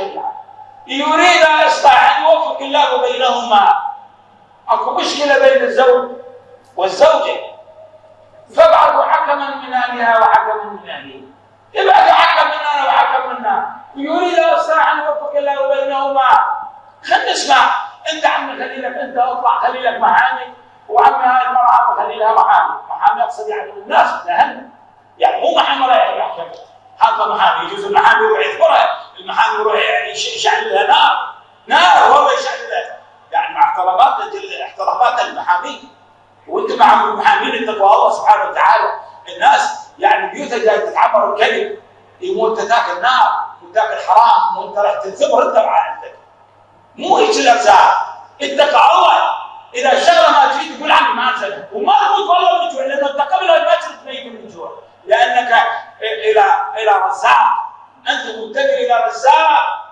الشريعه يريد اصلاحا يوفق الله بينهما. أكو مشكلة بين الزوج والزوجة. فابعثوا حكما من أهلها وحكما من اهله ابعثوا حكم منا وحكم منا يريد اصلاحا يوفق الله بينهما. خلينا نسمع. أنت عمي خليلك أنت أطلع خليلك محامي وعمي هاي المرأة خليلها محامي محامي أقصد يعني الناس الاهم يعني مو محامي رايح يحكم حاطه محامي يجوز المحامي يروح يذكرها المحامي يروح يشعل لها نار. نار هو يشعل لها. يعني مع احترامات احترامات المحامي وانت مع المحامين اتقوا الله سبحانه وتعالى. الناس يعني بيوتها جاي تتعمر الكذب يموت تاكل نار وتاكل حرام وانت راح تنثمر انت مع عندك مو هيك الارزاق اتقى الله. إذا الشغلة ما تفيد تقول عني ما أنزل. وما تموت والله من جوع لأنه انت قبل الفجر تميت من جوع. لأنك إلى إلى رزاق. انت متجه إلى رزاق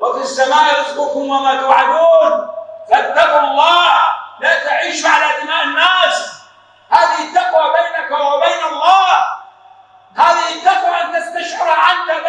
وفي السماء رزقكم وما توعدون. فاتقوا الله لا تعيشوا على دماء الناس. هذه التقوى بينك وبين الله. هذه التقوى أن تستشعر أنت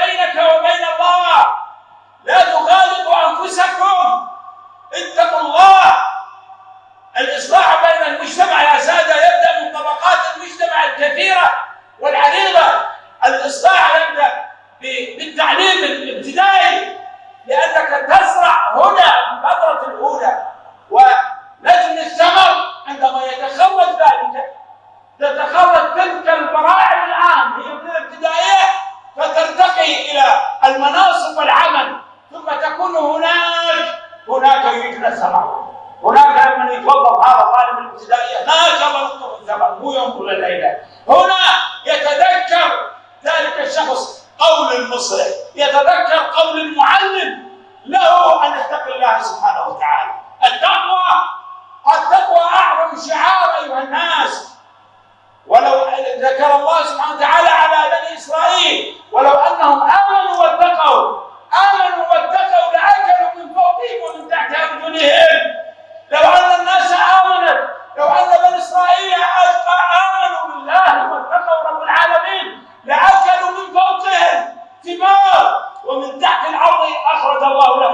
يريد السماء. هناك من يتوظف هذا طالب الابتدائية. هكذا يطلب الزمن مو ينظر الليلة هنا يتذكر ذلك الشخص قول المصلح يتذكر قول المعلم. له أن يتقي الله سبحانه وتعالى. التقوى التقوى أعظم شعار أيها الناس. ولو ذكر الله سبحانه وتعالى على بني إسرائيل ولو أنهم esa guagua, la